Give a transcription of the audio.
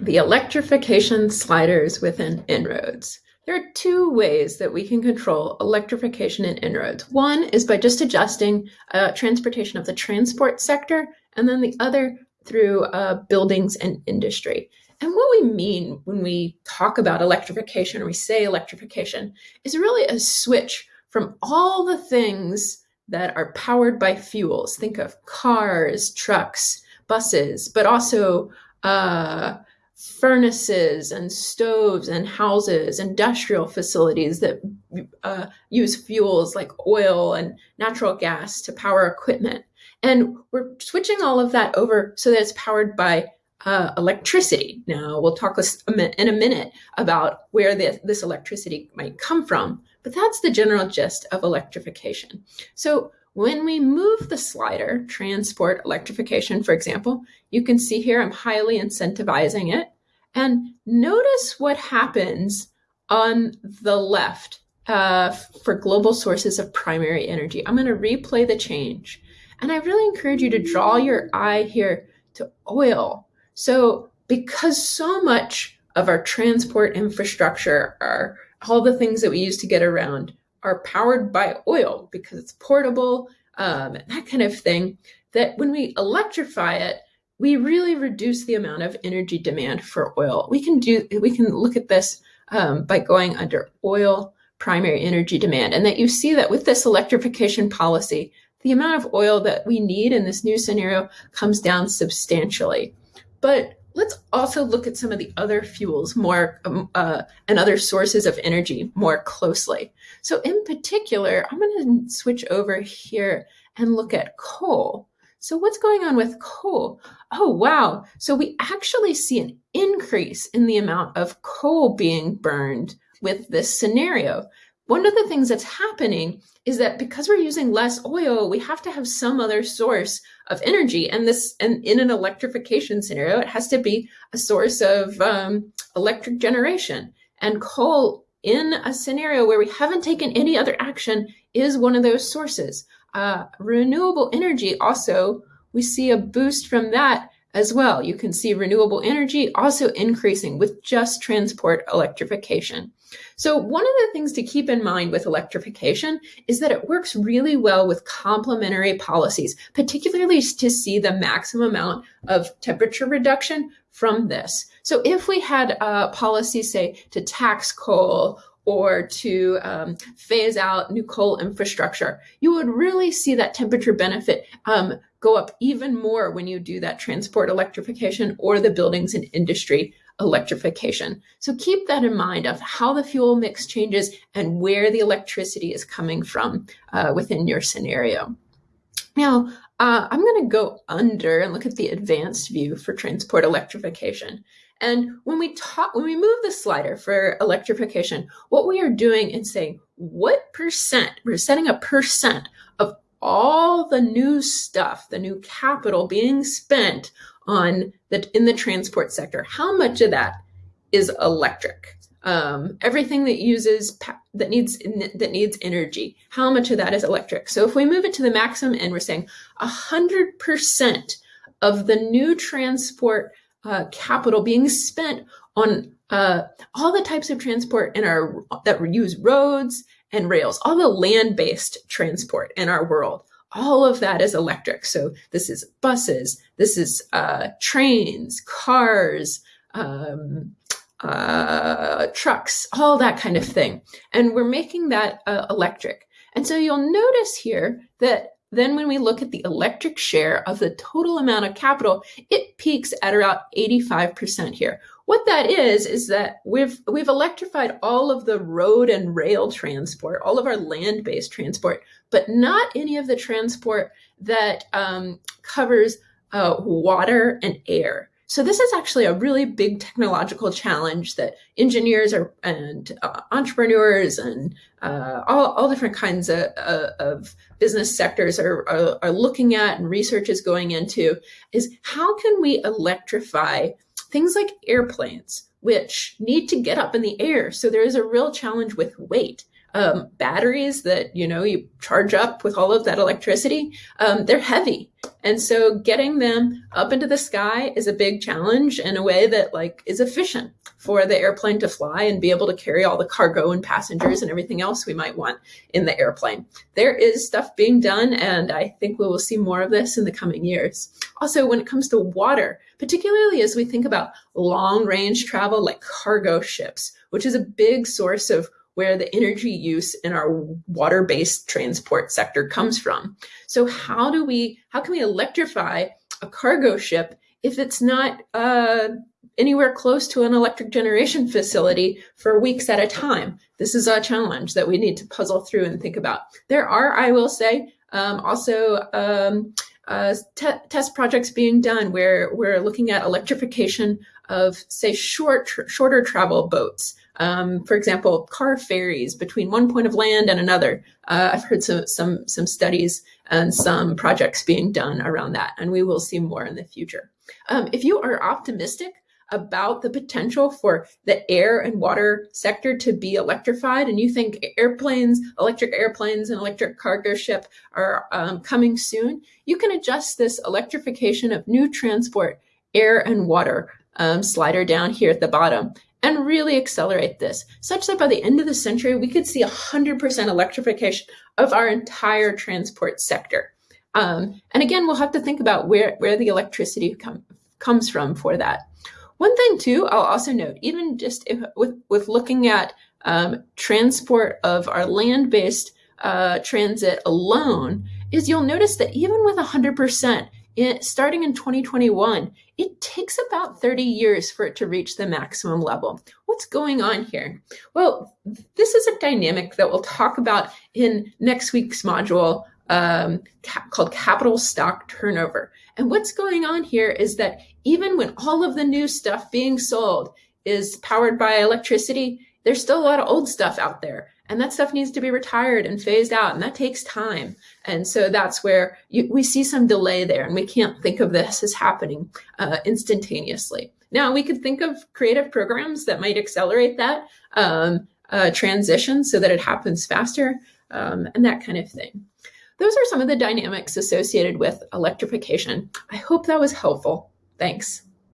the electrification sliders within En-ROADS. There are two ways that we can control electrification in En-ROADS. One is by just adjusting uh, transportation of the transport sector, and then the other through uh, buildings and industry. And what we mean when we talk about electrification or we say electrification is really a switch from all the things that are powered by fuels. Think of cars, trucks, buses, but also uh, furnaces and stoves and houses, industrial facilities that uh, use fuels like oil and natural gas to power equipment. And we're switching all of that over so that it's powered by uh, electricity. Now, we'll talk in a minute about where this, this electricity might come from, but that's the general gist of electrification. So when we move the slider, transport electrification, for example, you can see here I'm highly incentivizing it. And notice what happens on the left uh, for global sources of primary energy. I'm going to replay the change. And I really encourage you to draw your eye here to oil. So because so much of our transport infrastructure are all the things that we use to get around are powered by oil because it's portable, um, that kind of thing, that when we electrify it, we really reduce the amount of energy demand for oil. We can do, we can look at this um, by going under oil primary energy demand. And that you see that with this electrification policy, the amount of oil that we need in this new scenario comes down substantially. But let's also look at some of the other fuels more um, uh, and other sources of energy more closely. So in particular, I'm going to switch over here and look at coal. So what's going on with coal? Oh, wow. So we actually see an increase in the amount of coal being burned with this scenario. One of the things that's happening is that because we're using less oil, we have to have some other source of energy. And this, and in an electrification scenario, it has to be a source of um, electric generation. And coal in a scenario where we haven't taken any other action is one of those sources. Uh, renewable energy also, we see a boost from that as well. You can see renewable energy also increasing with just transport electrification. So one of the things to keep in mind with electrification is that it works really well with complementary policies, particularly to see the maximum amount of temperature reduction from this. So if we had a policy, say, to tax coal or to um, phase out new coal infrastructure, you would really see that temperature benefit um, go up even more when you do that transport electrification or the buildings and industry electrification. So keep that in mind of how the fuel mix changes and where the electricity is coming from uh, within your scenario. Now, uh, I'm going to go under and look at the advanced view for transport electrification. And when we talk, when we move the slider for electrification, what we are doing is saying what percent, we're setting a percent of all the new stuff, the new capital being spent on the in the transport sector. How much of that is electric? Um, everything that uses that needs that needs energy. How much of that is electric? So if we move it to the maximum and we're saying hundred percent of the new transport uh, capital being spent on uh, all the types of transport in our that use roads and rails, all the land-based transport in our world all of that is electric. So this is buses, this is uh, trains, cars, um, uh, trucks, all that kind of thing. And we're making that uh, electric. And so you'll notice here that then when we look at the electric share of the total amount of capital, it peaks at around 85% here. What that is, is that we've, we've electrified all of the road and rail transport, all of our land-based transport, but not any of the transport that um, covers uh, water and air. So this is actually a really big technological challenge that engineers are, and uh, entrepreneurs and uh, all, all different kinds of, uh, of business sectors are, are, are looking at and research is going into is how can we electrify things like airplanes, which need to get up in the air. So there is a real challenge with weight. Um, batteries that you know you charge up with all of that electricity, um, they're heavy And so getting them up into the sky is a big challenge in a way that like is efficient for the airplane to fly and be able to carry all the cargo and passengers and everything else we might want in the airplane. There is stuff being done, and I think we will see more of this in the coming years. Also, when it comes to water, particularly as we think about long range travel like cargo ships, which is a big source of where the energy use in our water-based transport sector comes from. So how do we, how can we electrify a cargo ship if it's not uh, anywhere close to an electric generation facility for weeks at a time? This is a challenge that we need to puzzle through and think about. There are, I will say, um, also um, uh, test projects being done where we're looking at electrification of, say, short, shorter travel boats. Um, for example, car ferries between one point of land and another. Uh, I've heard some, some, some studies and some projects being done around that, and we will see more in the future. Um, if you are optimistic about the potential for the air and water sector to be electrified and you think airplanes, electric airplanes and electric cargo ship are um, coming soon, you can adjust this electrification of new transport, air and water um, slider down here at the bottom and really accelerate this, such that by the end of the century, we could see 100% electrification of our entire transport sector. Um, and again, we'll have to think about where, where the electricity com comes from for that. One thing too, I'll also note, even just if, with, with looking at um, transport of our land-based uh, transit alone, is you'll notice that even with 100%, starting in 2021, it takes about 30 years for it to reach the maximum level. What's going on here? Well, this is a dynamic that we'll talk about in next week's module um, called capital stock turnover. And what's going on here is that even when all of the new stuff being sold is powered by electricity, there's still a lot of old stuff out there and that stuff needs to be retired and phased out and that takes time. And so that's where you, we see some delay there and we can't think of this as happening uh, instantaneously. Now we could think of creative programs that might accelerate that um, uh, transition so that it happens faster um, and that kind of thing. Those are some of the dynamics associated with electrification. I hope that was helpful. Thanks